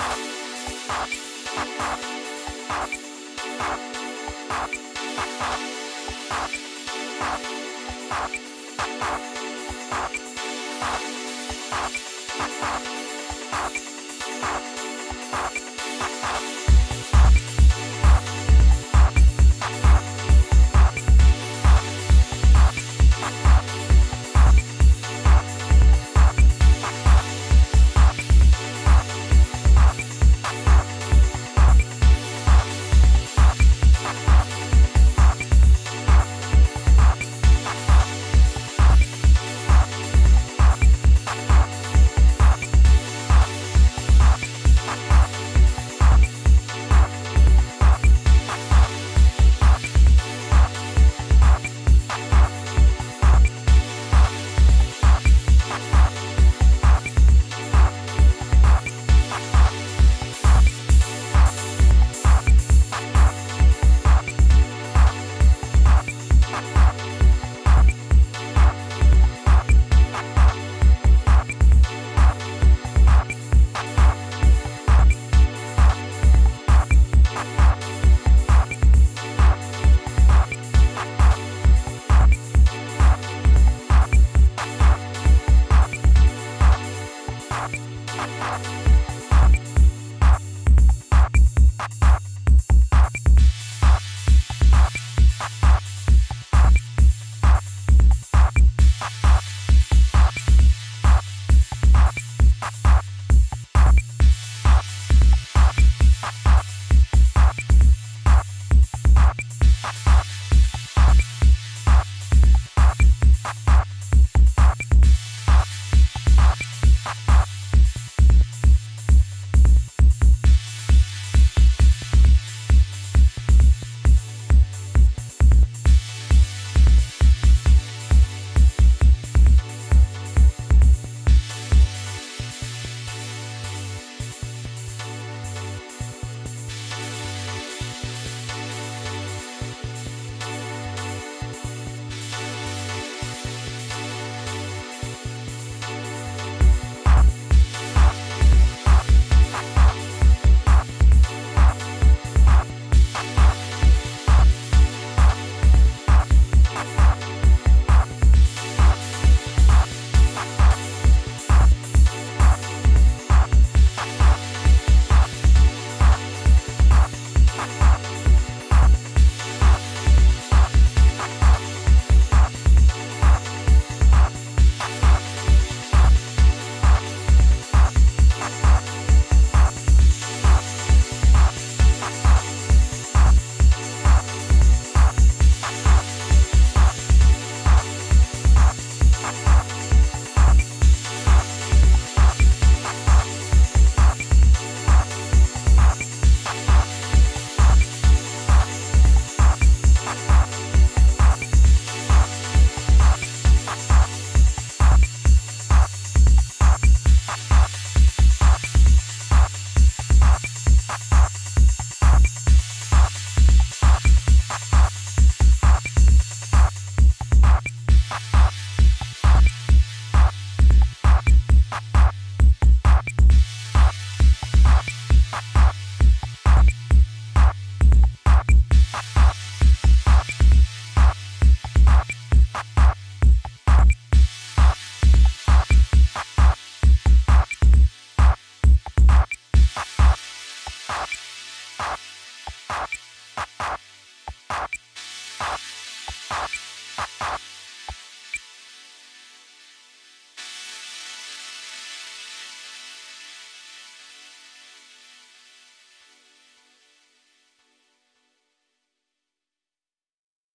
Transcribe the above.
We'll be.